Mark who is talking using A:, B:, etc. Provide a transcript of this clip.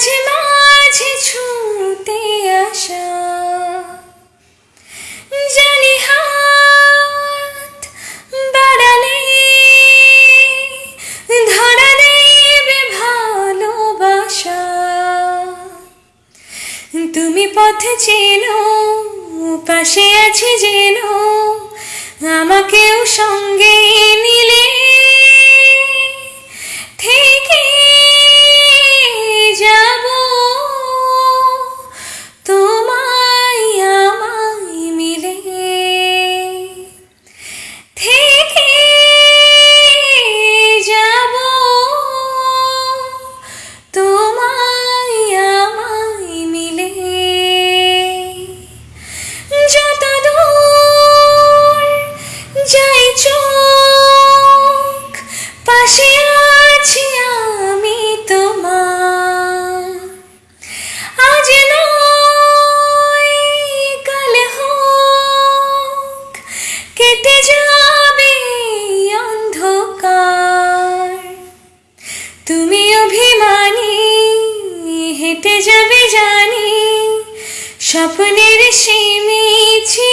A: মাঝে মাঝে ছুটে আসা। জানি হাত বাড়ালে, ধরা দেবে ভালোবাসা। তুমি পথ চেনো, পাশে আছি যেন, আমাকেও সঙ্গে চোখ, পাশে আছি আমি তোমার। আজ কাল হোক, কেটে যাবে অন্ধকার। তুমি অভিমানী, হেঁটে যাবে জানি, স্বপ্নের সীমিছি